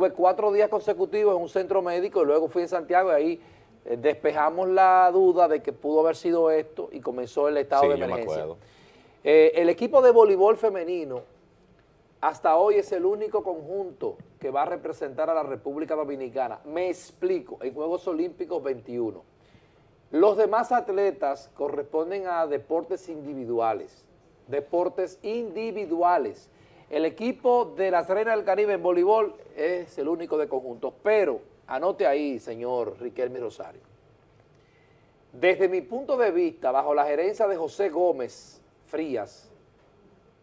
Estuve cuatro días consecutivos en un centro médico y luego fui en Santiago y ahí eh, despejamos la duda de que pudo haber sido esto y comenzó el estado Sí, de emergencia. Eh, el equipo de voleibol femenino hasta hoy es el único conjunto que va a representar a la República Dominicana. Me explico, en Juegos Olímpicos 21. Los demás atletas corresponden a deportes individuales, deportes individuales. El equipo de las Reinas del Caribe en voleibol es el único de conjunto, pero anote ahí, señor Riquelme Rosario. Desde mi punto de vista, bajo la gerencia de José Gómez Frías,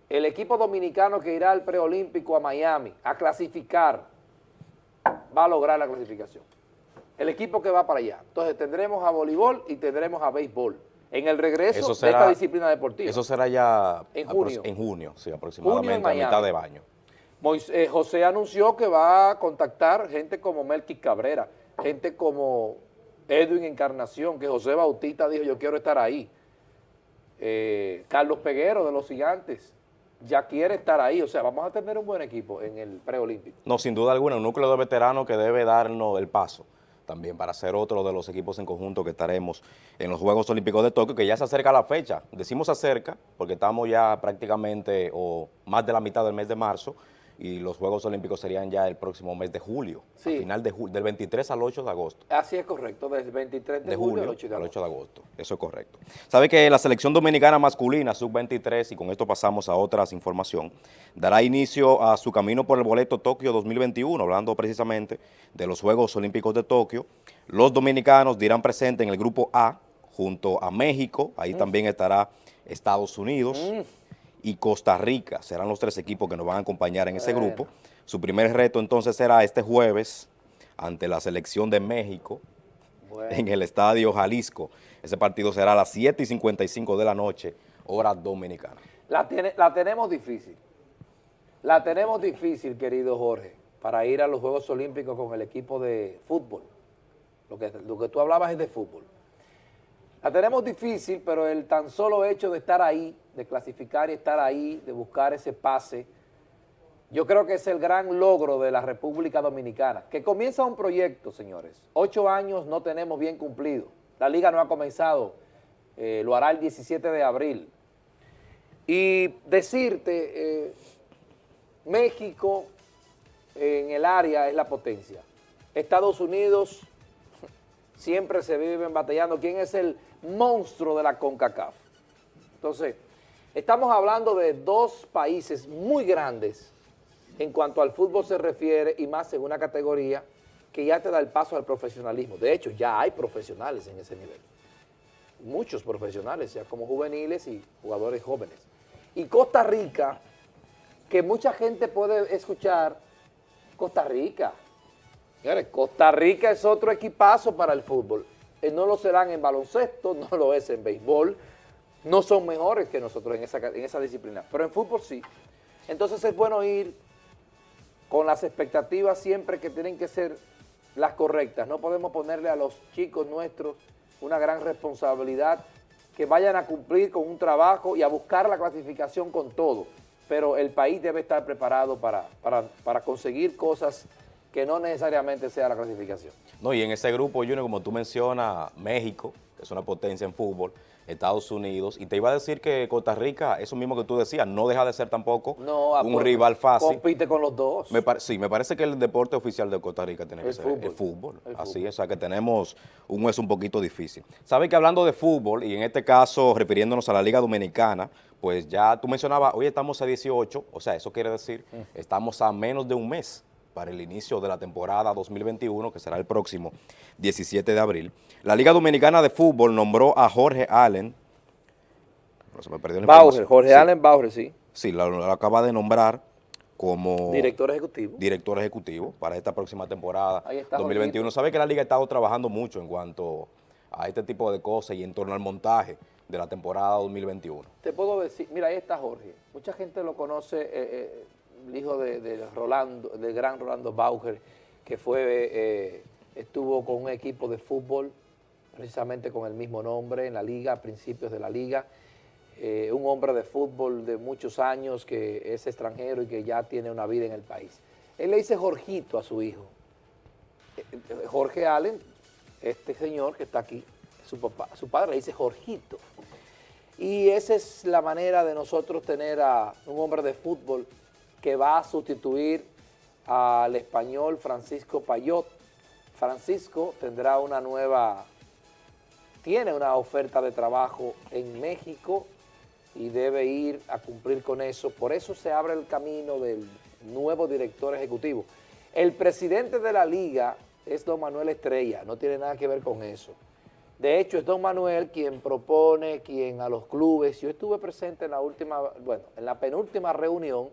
el equipo dominicano que irá al preolímpico a Miami a clasificar va a lograr la clasificación. El equipo que va para allá. Entonces tendremos a voleibol y tendremos a béisbol en el regreso Eso de esta disciplina deportiva. Eso será ya En junio. en junio, sí, Junio aproximadamente a mitad de baño. Mois- eh, José anunció que va a contactar gente como Melqui Cabrera, gente como Edwin Encarnación, que José Bautista dijo yo quiero estar ahí. Eh, Carlos Peguero de los Gigantes ya quiere estar ahí, o sea, vamos a tener un buen equipo en el preolímpico. No, sin duda alguna, un núcleo de veteranos que debe darnos el paso también para ser otro de los equipos en conjunto que estaremos en los Juegos Olímpicos de Tokio, que ya se acerca la fecha. Decimos acerca porque estamos ya prácticamente o más de la mitad del mes de marzo y los Juegos Olímpicos serían ya el próximo mes de julio, Sí. a final de julio, del 23 al 8 de agosto. Así es correcto, desde el 23 de, de julio, julio al 8 de al agosto. 8 de agosto. Eso es correcto. Sabe que la selección dominicana masculina, sub-23, y con esto pasamos a otras información, dará inicio a su camino por el boleto Tokio 2021, hablando precisamente de los Juegos Olímpicos de Tokio. Los dominicanos dirán presente en el grupo A, junto a México, ahí también estará Estados Unidos y Costa Rica, serán los tres equipos que nos van a acompañar en ese Bueno. grupo. Su primer reto entonces será este jueves ante la selección de México, Bueno. en el Estadio Jalisco. Ese partido será a las 7 y 55 de la noche, hora dominicana. La, tiene- la tenemos difícil. La tenemos difícil, querido Jorge, para ir a los Juegos Olímpicos con el equipo de fútbol. Lo que, lo que tú hablabas es de fútbol. La tenemos difícil, pero el tan solo hecho de estar ahí, de clasificar y estar ahí, de buscar ese pase, yo creo que es el gran logro de la República Dominicana, que comienza un proyecto, señores. Ocho años no tenemos bien cumplido. La liga no ha comenzado, eh, lo hará el 17 de abril. Y decirte, eh, México en el área es la potencia. Estados Unidos siempre se viven batallando. ¿Quién es el monstruo de la CONCACAF? Entonces, estamos hablando de dos países muy grandes en cuanto al fútbol se refiere y más en una categoría que ya te da el paso al profesionalismo. De hecho, ya hay profesionales en ese nivel. Muchos profesionales, ya como juveniles y jugadores jóvenes. Y Costa Rica, que mucha gente puede escuchar, Costa Rica. Costa Rica es otro equipazo para el fútbol. Eh, No lo serán en baloncesto, no lo es en béisbol, no son mejores que nosotros en esa, disciplina, pero en fútbol sí. Entonces es bueno ir con las expectativas siempre que tienen que ser las correctas. No podemos ponerle a los chicos nuestros una gran responsabilidad que vayan a cumplir con un trabajo y a buscar la clasificación con todo. Pero el país debe estar preparado para, para, para conseguir cosas que no necesariamente sea la clasificación. No, y en ese grupo, Junior, como tú mencionas, México, que es una potencia en fútbol, Estados Unidos, y te iba a decir que Costa Rica, eso mismo que tú decías, no deja de ser tampoco No, ah, un pues, rival fácil. Compite con los dos. Me sí, me parece que el deporte oficial de Costa Rica tiene que El ser fútbol. el fútbol. El Así fútbol. es, o sea que tenemos un hueso un poquito difícil. Sabe que hablando de fútbol, y en este caso refiriéndonos a la Liga Dominicana, pues ya tú mencionabas, hoy estamos a 18, o sea, eso quiere decir, Mm. estamos a menos de un mes para el inicio de la temporada 2021, que será el próximo 17 de abril. La Liga Dominicana de Fútbol nombró a Jorge Allen, no se me perdió la Bauer. Jorge Sí, Allen Bauer, sí. Sí, lo, lo acaba de nombrar como Director ejecutivo. director ejecutivo para esta próxima temporada Ahí está, 2021. Jorgito. Sabe que la liga ha estado trabajando mucho en cuanto a este tipo de cosas y en torno al montaje de la temporada 2021. Te puedo decir, mira, ahí está Jorge. Mucha gente lo conoce, eh, eh, el hijo de, Rolando, del gran Rolando Bauer, que fue, eh, estuvo con un equipo de fútbol, precisamente con el mismo nombre en la liga, a principios de la liga. Eh, un hombre de fútbol de muchos años que es extranjero y que ya tiene una vida en el país. Él le dice Jorgito a su hijo. Eh, Jorge Allen, este señor que está aquí, su papá, su padre le dice Jorgito. Y esa es la manera de nosotros tener a un hombre de fútbol que va a sustituir al español Francisco Payot. Francisco tendrá una nueva, tiene una oferta de trabajo en México y debe ir a cumplir con eso. Por eso se abre el camino del nuevo director ejecutivo. El presidente de la liga es don Manuel Estrella, no tiene nada que ver con eso. De hecho, es don Manuel quien propone, quien a los clubes, yo estuve presente en la última, bueno, en la penúltima reunión,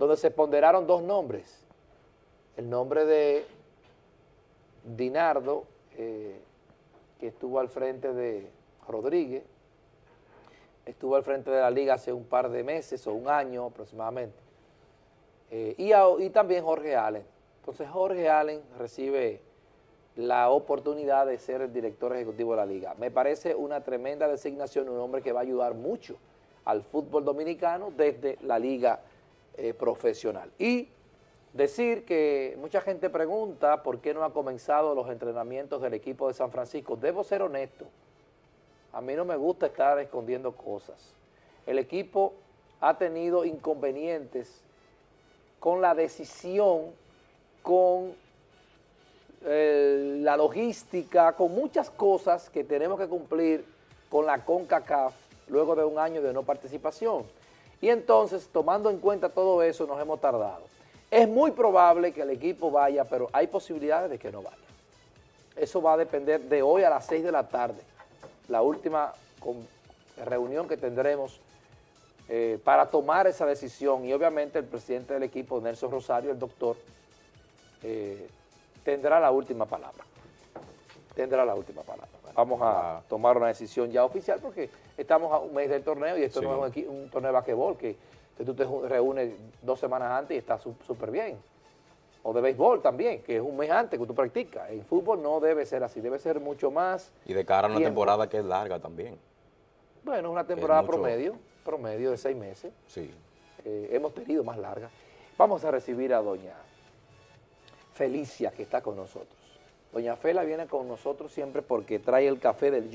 donde se ponderaron dos nombres. El nombre de Dinardo, eh, que estuvo al frente de Rodríguez, estuvo al frente de la liga hace un par de meses o un año aproximadamente, eh, y, y también Jorge Allen. Entonces Jorge Allen recibe la oportunidad de ser el director ejecutivo de la liga. Me parece una tremenda designación, un hombre que va a ayudar mucho al fútbol dominicano desde la liga eh, profesional. Y decir que mucha gente pregunta por qué no ha comenzado los entrenamientos del equipo de San Francisco. Debo ser honesto, a mí no me gusta estar escondiendo cosas. El equipo ha tenido inconvenientes con la decisión, con eh, la logística, con muchas cosas que tenemos que cumplir con la CONCACAF luego de un año de no participación. Y entonces, tomando en cuenta todo eso, nos hemos tardado. Es muy probable que el equipo vaya, pero hay posibilidades de que no vaya. Eso va a depender de hoy a las 6 de la tarde, la última reunión que tendremos eh, para tomar esa decisión. Y obviamente el presidente del equipo, Nelson Rosario, el doctor, eh, tendrá la última palabra. Tendrá la última palabra. Vamos a tomar una decisión ya oficial porque estamos a un mes del torneo y esto no es un, torneo de basquetbol que, tú te reúnes dos semanas antes y está súper bien. O de béisbol también, que es un mes antes que tú practicas. En fútbol no debe ser así, debe ser mucho más Y de cara a una temporada que es larga también. Bueno, una temporada promedio, promedio de seis meses. Sí. Eh, hemos tenido más larga. Vamos a recibir a doña Felicia, que está con nosotros. Doña Fela viene con nosotros siempre porque trae el café del